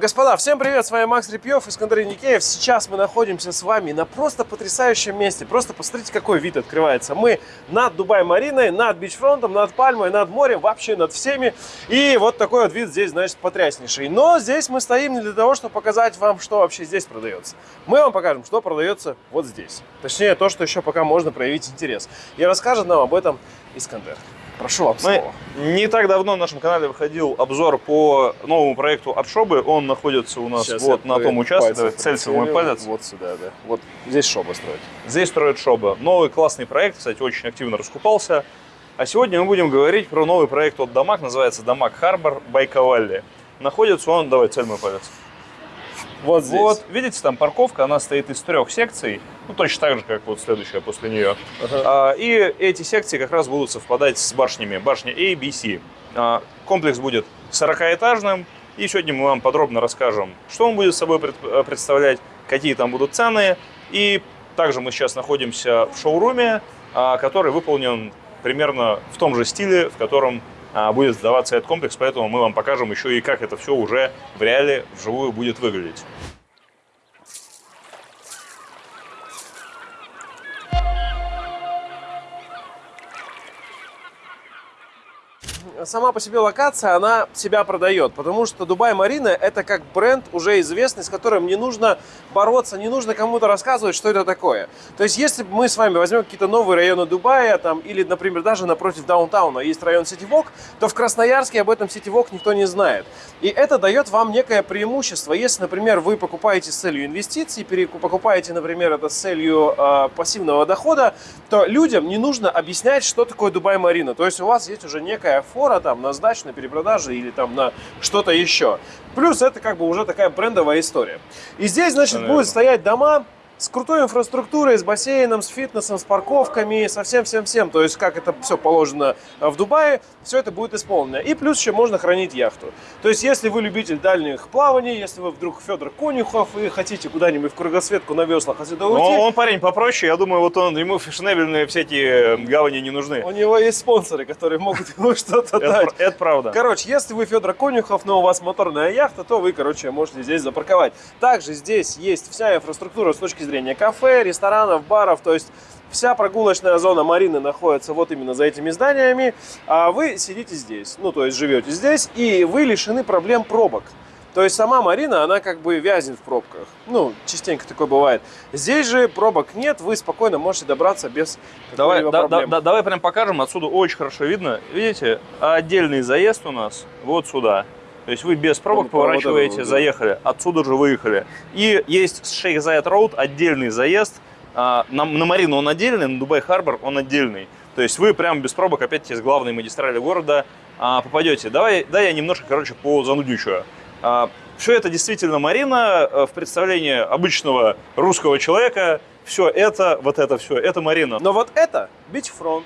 Господа, всем привет, с вами Макс Репьев, Искандер Никеев. Сейчас мы находимся с вами на просто потрясающем месте. Просто посмотрите, какой вид открывается. Мы над Дубай-Мариной, над бичфронтом, над Пальмой, над морем, вообще над всеми. И вот такой вот вид здесь, значит, потряснейший. Но здесь мы стоим не для того, чтобы показать вам, что вообще здесь продается. Мы вам покажем, что продается вот здесь. Точнее, то, что еще пока можно проявить интерес. И расскажет нам об этом Искандер. Прошу вам Мы не так давно на нашем канале выходил обзор по новому проекту от Шобы. Он находится у нас Сейчас вот на том участке. Давай, целься в мой палец. Вот сюда, да. Вот здесь шоба строит. Здесь строит Шоба. Новый классный проект, кстати, очень активно раскупался. А сегодня мы будем говорить про новый проект от Дамаг, называется Дамаг Харбор Байкавалли. Находится он, давай, цель мой палец. Вот здесь. Вот, видите, там парковка, она стоит из трех секций, ну, точно так же, как вот следующая после нее. Ага. А, И эти секции как раз будут совпадать с башнями, башня A, B, C. А, Комплекс будет 40-этажным, и сегодня мы вам подробно расскажем, что он будет собой э, представлять, какие там будут цены, и также мы сейчас находимся в шоуруме, а, который выполнен примерно в том же стиле, в котором будет сдаваться этот комплекс, поэтому мы вам покажем еще и как это все уже в реале вживую будет выглядеть. Сама по себе локация, она себя продает, потому что Дубай Марина это как бренд уже известный, с которым не нужно бороться, не нужно кому-то рассказывать, что это такое. То есть, если мы с вами возьмем какие-то новые районы Дубая, там, или, например, даже напротив даунтауна есть район Ситивок, то в Красноярске об этом Ситивок никто не знает. И это дает вам некое преимущество. Если, например, вы покупаете с целью инвестиций, покупаете, например, это с целью э, пассивного дохода, то людям не нужно объяснять, что такое Дубай Марина. То есть у вас есть уже некая фора там на сдачу, на перепродаже или там на что-то еще. Плюс это как бы уже такая брендовая история. И здесь, значит, Наверное. будут стоять дома с крутой инфраструктурой, с бассейном, с фитнесом, с парковками, со всем-всем-всем. То есть, как это все положено в Дубае, все это будет исполнено. И плюс еще можно хранить яхту. То есть, если вы любитель дальних плаваний, если вы вдруг Федор Конюхов и хотите куда-нибудь в кругосветку на веслах отсюда уйти, Но он парень попроще, я думаю, вот он, ему фешенебельные всякие гавани не нужны. у него есть спонсоры, которые могут ему что-то дать. это правда. Короче, если вы Федор Конюхов, но у вас моторная яхта, то вы, короче, можете здесь запарковать. Также здесь есть вся инфраструктура с точки зрения кафе, ресторанов, баров, то есть вся прогулочная зона Марины находится вот именно за этими зданиями, а вы сидите здесь, ну, то есть живете здесь, и вы лишены проблем пробок. То есть сама Марина, она как бы вязнет в пробках. Ну, частенько такое бывает. Здесь же пробок нет, вы спокойно можете добраться без Давай, да- да- да- давай прям покажем, отсюда очень хорошо видно. Видите, отдельный заезд у нас вот сюда. То есть вы без пробок Ну, поворачиваете, да. заехали, отсюда же выехали. И есть с Шейх Зайд Роуд отдельный заезд. А, На, на Марину он отдельный, на Дубай Харбор он отдельный. То есть вы прям без пробок опять с главной магистрали города а, попадете. Давай, да, я немножко, короче, по занудничаю. Все это действительно Марина э, в представлении обычного русского человека. Все это, вот это все, это Марина. Но вот это Beachfront,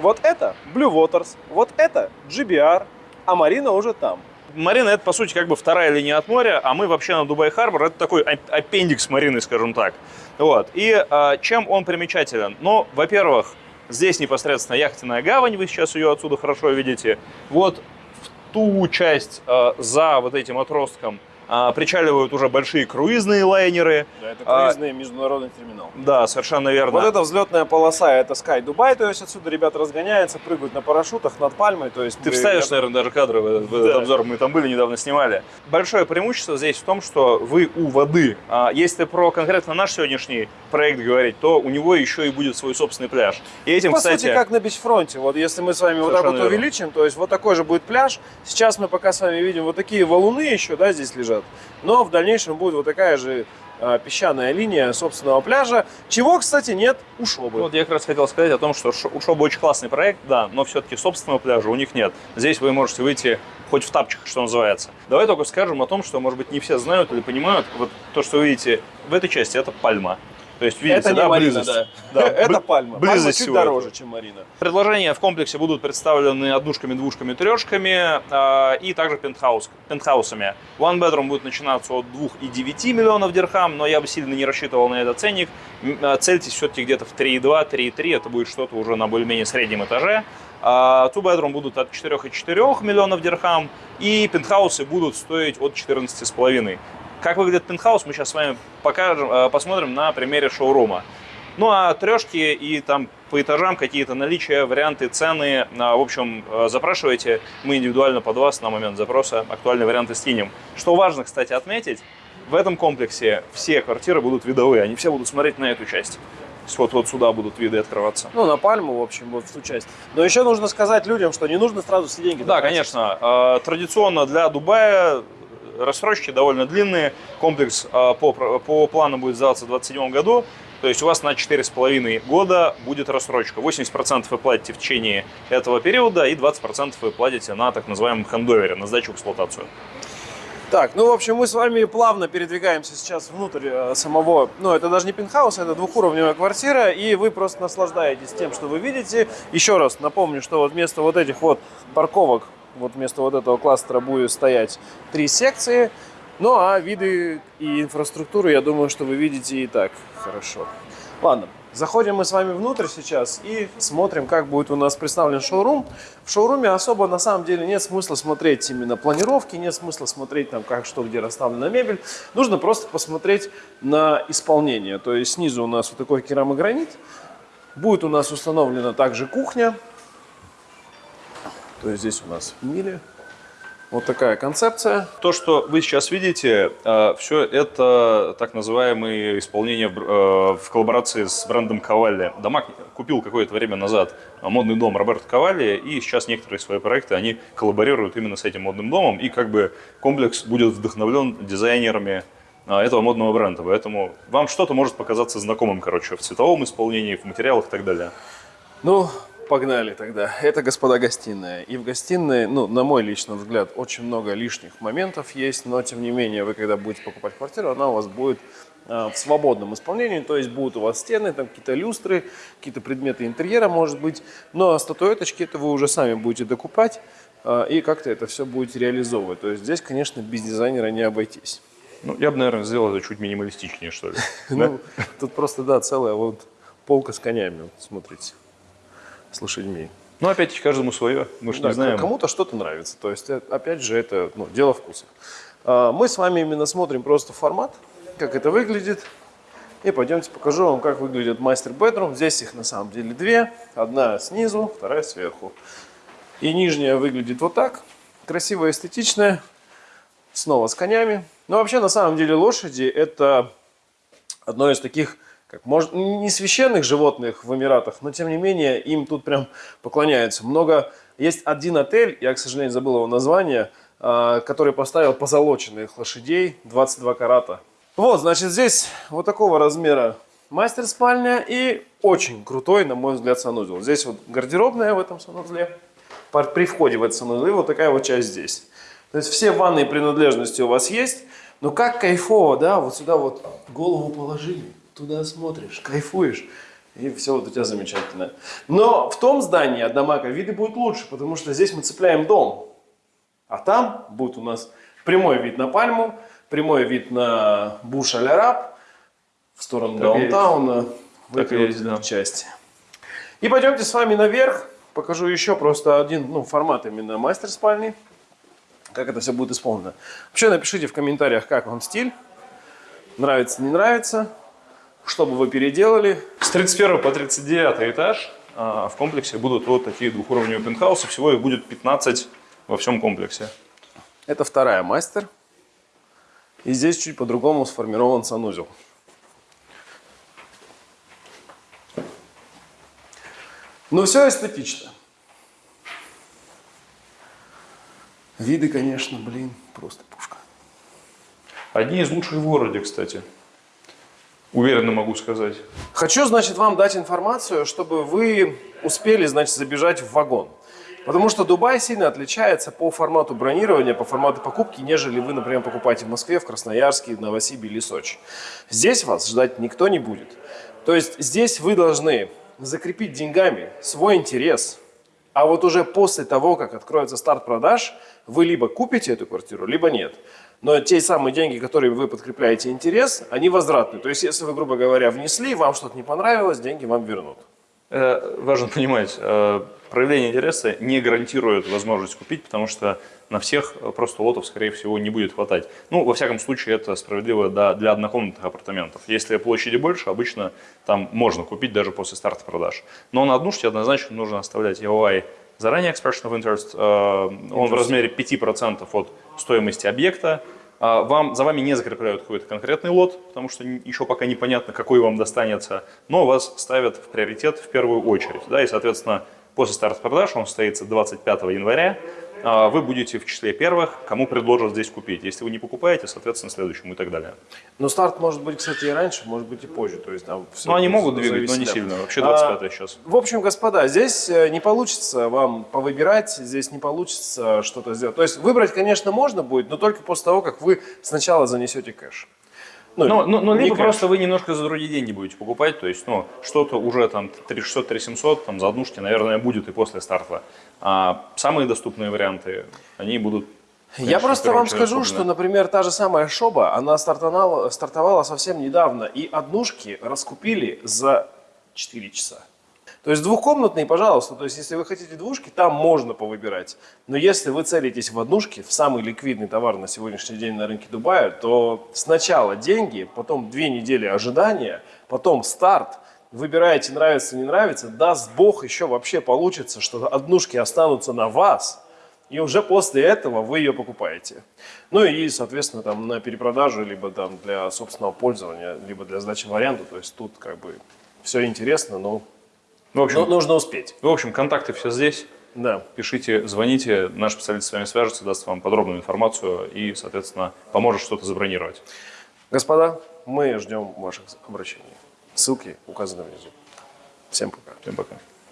вот это Blue Waters, вот это GBR, а Марина уже там. Марина это, по сути, как бы вторая линия от моря, а мы вообще на Дубай Харбор, это такой ап- аппендикс Марины, скажем так. Вот. И а, чем он примечателен? Ну, во-первых, здесь непосредственно яхтенная гавань, вы сейчас ее отсюда хорошо видите. Вот в ту часть а, за вот этим отростком а, причаливают уже большие круизные лайнеры. Да, это А- круизный международный терминал. Да, совершенно верно. Вот эта взлетная полоса, это Sky Dubai, то есть отсюда ребята разгоняются, прыгают на парашютах над пальмой, то есть Ты мы- вставишь, наверное, даже кадры в этот, в этот Да. обзор. Мы там были, недавно снимали. Большое преимущество здесь в том, что вы у воды. А если про конкретно наш сегодняшний проект говорить, то у него еще и будет свой собственный пляж. И этим, По кстати, сути, как на бичфронте. Вот если мы с вами вот так вот верно. увеличим, то есть вот такой же будет пляж. Сейчас мы пока с вами видим вот такие валуны еще, да, здесь лежат. Но в дальнейшем будет вот такая же а, песчаная линия собственного пляжа, чего, кстати, нет у Шобы. вот я как раз хотел сказать о том, что у Шоба очень классный проект, да, но все-таки собственного пляжа у них нет. Здесь вы можете выйти хоть в тапчиках, что называется. Давай только скажем о том, что, может быть, не все знают или понимают, вот то, что вы видите в этой части, это пальма. То есть, видите, это не да, Марина, близость. да. Да, это пальма. близость Пальма чуть всего дороже, этого. чем Марина. Предложения в комплексе будут представлены однушками, двушками, трешками э, и также пентхаус, пентхаусами. One bedroom будет начинаться от 2,9 миллионов дирхам, но я бы сильно не рассчитывал на этот ценник. Э, Цельтесь все-таки где-то в 3,2, 3,3, это будет что-то уже на более-менее среднем этаже. А two bedroom будут от 4,4 миллионов дирхам, и пентхаусы будут стоить от 14,5. Как выглядит пентхаус, мы сейчас с вами покажем, э, посмотрим на примере шоурума. Ну а трешки и там по этажам какие-то наличия, варианты, цены, а, в общем, э, запрашивайте. Мы индивидуально под вас на момент запроса актуальные варианты стинем. Что важно, кстати, отметить, в этом комплексе все квартиры будут видовые, они все будут смотреть на эту часть. Вот, вот сюда будут виды открываться. Ну, на пальму, в общем, вот в ту часть. Но еще нужно сказать людям, что не нужно сразу все деньги Да, тратить. конечно. Э, Традиционно для Дубая рассрочки довольно длинные. Комплекс по, по плану будет сдаваться в 2027 году. То есть у вас на 4,5 года будет рассрочка. 80% вы платите в течение этого периода и 20% вы платите на так называемом хендовере, на сдачу в эксплуатацию. Так, ну, в общем, мы с вами плавно передвигаемся сейчас внутрь э, самого, ну, это даже не пентхаус, это двухуровневая квартира, и вы просто наслаждаетесь тем, что вы видите. Еще раз напомню, что вот вместо вот этих вот парковок, вот вместо вот этого кластера будет стоять три секции, ну, а виды и инфраструктуру, я думаю, что вы видите и так хорошо. Ладно, заходим мы с вами внутрь сейчас и смотрим, как будет у нас представлен шоурум. В шоуруме особо на самом деле нет смысла смотреть именно планировки, нет смысла смотреть там как, что, где расставлена мебель. Нужно просто посмотреть на исполнение. То есть снизу у нас вот такой керамогранит. Будет у нас установлена также кухня. То есть здесь у нас мили. Вот такая концепция. То, что вы сейчас видите, все это так называемые исполнения в э, коллаборации с брендом Кавалли. Дамаг купил какое-то время назад модный дом Роберто Кавалли, и сейчас некоторые свои проекты, они коллаборируют именно с этим модным домом, и как бы комплекс будет вдохновлен дизайнерами этого модного бренда. Поэтому вам что-то может показаться знакомым, короче, в цветовом исполнении, в материалах и так далее. Ну, погнали тогда. Это, господа, гостиная. И в гостиной, ну, на мой личный взгляд, очень много лишних моментов есть, но, тем не менее, вы, когда будете покупать квартиру, она у вас будет а, в свободном исполнении, то есть будут у вас стены, там какие-то люстры, какие-то предметы интерьера, может быть, но статуэточки это вы уже сами будете докупать а, и как-то это все будете реализовывать. То есть здесь, конечно, без дизайнера не обойтись. Ну, я бы, наверное, сделал это чуть минималистичнее, что ли. Ну, тут просто, да, целая вот полка с конями, смотрите, с лошадьми. Ну, опять каждому свое, мы же Да, не знаем. Кому-то что-то нравится. То есть, э, опять же, это ну, дело вкуса. А, Мы с вами именно смотрим просто формат, как это выглядит. И пойдемте покажу вам, как выглядит мастер bedroom. Здесь их на самом деле две. Одна снизу, вторая сверху. И нижняя выглядит вот так. Красивая, эстетичная. Снова с конями. Но вообще, на самом деле, лошади это одно из таких, как может, не священных животных в Эмиратах, но тем не менее им тут прям поклоняются. Много есть один отель, я, к сожалению, забыл его название, а, который поставил позолоченных лошадей 22 карата. Вот, значит, здесь вот такого размера мастер спальня и очень крутой, на мой взгляд, санузел. Здесь вот гардеробная в этом санузле. При входе в этот санузел и вот такая вот часть здесь. То есть все ванные принадлежности у вас есть, но как кайфово, да, вот сюда вот голову положили, туда смотришь, кайфуешь, и все вот у тебя замечательно. Но в том здании от Дамака виды будут лучше, потому что здесь мы цепляем дом, а там будет у нас прямой вид на Пальму, прямой вид на Буш аль араб в сторону Так даунтауна, в Так этой есть, да. части. И пойдемте с вами наверх, покажу еще просто один ну, формат именно мастер спальни как это все будет исполнено. Вообще напишите в комментариях, как вам стиль, нравится, не нравится, что бы вы переделали. С 31 по 39 этаж а, в комплексе будут вот такие двухуровневые пентхаусы. Всего их будет 15 во всем комплексе. Это вторая мастер. И здесь чуть по-другому сформирован санузел. Но все эстетично. Виды, конечно, блин, просто пушка. Одни из лучших в городе, кстати. Уверенно могу сказать. Хочу, значит, вам дать информацию, чтобы вы успели, значит, забежать в вагон. Потому что Дубай сильно отличается по формату бронирования, по формату покупки, нежели вы, например, покупаете в Москве, в Красноярске, в Новосибе или Сочи. Здесь вас ждать никто не будет. То есть здесь вы должны закрепить деньгами свой интерес, а вот уже после того, как откроется старт продаж, вы либо купите эту квартиру, либо нет. Но те самые деньги, которые вы подкрепляете интерес, они возвратны. То есть, если вы, грубо говоря, внесли, вам что-то не понравилось, деньги вам вернут. Э, важно понимать, э, проявление интереса не гарантирует возможность купить, потому что на всех просто лотов, скорее всего, не будет хватать. Ну, во всяком случае, это справедливо для однокомнатных апартаментов. Если площади больше, обычно там можно купить даже после старта продаж. Но на однушке однозначно нужно оставлять EOI заранее expression of interest. э, Он в размере 5% от стоимости объекта. А Вам, за вами не закрепляют какой-то конкретный лот, потому что еще пока непонятно, какой вам достанется, но вас ставят в приоритет в первую очередь. Да, и, соответственно, после старта продаж, он состоится 25 января, вы будете в числе первых, кому предложат здесь купить. Если вы не покупаете, соответственно, следующему и так далее. Но старт может быть, кстати, и раньше, может быть и позже. То есть, там Но Ну, они могут двигать, но не сильно. Вообще А, 25 сейчас. В общем, господа, здесь э, не получится вам повыбирать, здесь не получится что-то сделать. То есть выбрать, конечно, можно будет, но только после того, как вы сначала занесете кэш. Ну, ну, ну, не либо просто вы немножко за другие деньги будете покупать, то есть, ну, что-то уже там 3600, 3700, там за однушки, наверное, будет и после старта. А самые доступные варианты, они будут... Я конечно, в просто вам скажу, куплены. что, например, та же самая Шоба, она стартовала, стартовала совсем недавно, и однушки раскупили за 4 часа. То есть двухкомнатные, пожалуйста, то есть если вы хотите двушки, там можно повыбирать. Но если вы целитесь в однушки, в самый ликвидный товар на сегодняшний день на рынке Дубая, то сначала деньги, потом две недели ожидания, потом старт, выбираете, нравится, не нравится, даст бог еще вообще получится, что однушки останутся на вас, и уже после этого вы ее покупаете. Ну и, соответственно, там на перепродажу, либо там для собственного пользования, либо для сдачи в аренду. То есть тут как бы все интересно, но, В общем, но нужно успеть. в общем, контакты все здесь. Да. Пишите, звоните, наш специалист с вами свяжется, даст вам подробную информацию и, соответственно, поможет что-то забронировать. Господа, мы ждем ваших обращений. Ссылки указаны внизу. Всем пока. Всем пока.